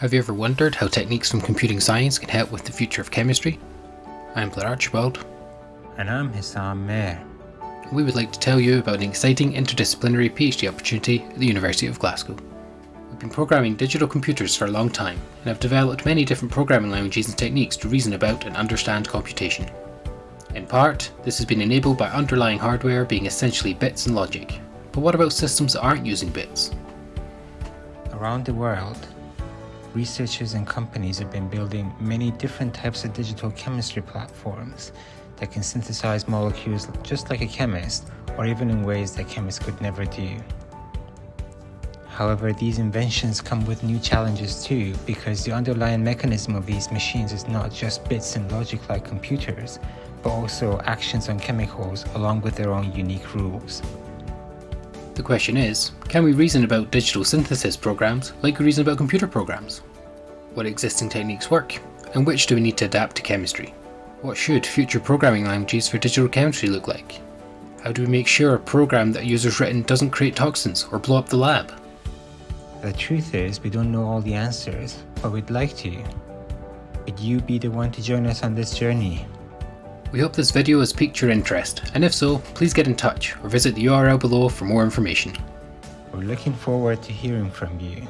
Have you ever wondered how techniques from computing science can help with the future of chemistry? I'm Blair Archibald. And I'm Hessam Mehr. We would like to tell you about an exciting interdisciplinary PhD opportunity at the University of Glasgow. We've been programming digital computers for a long time and have developed many different programming languages and techniques to reason about and understand computation. In part, this has been enabled by underlying hardware being essentially bits and logic. But what about systems that aren't using bits? Around the world, researchers and companies have been building many different types of digital chemistry platforms that can synthesize molecules just like a chemist, or even in ways that chemists could never do. However, these inventions come with new challenges too, because the underlying mechanism of these machines is not just bits and logic like computers, but also actions on chemicals along with their own unique rules. The question is, can we reason about digital synthesis programs like we reason about computer programs? What existing techniques work, and which do we need to adapt to chemistry? What should future programming languages for digital chemistry look like? How do we make sure a program that a user's written doesn't create toxins or blow up the lab? The truth is, we don't know all the answers, but we'd like to. Would you be the one to join us on this journey? We hope this video has piqued your interest, and if so, please get in touch or visit the URL below for more information. We're looking forward to hearing from you.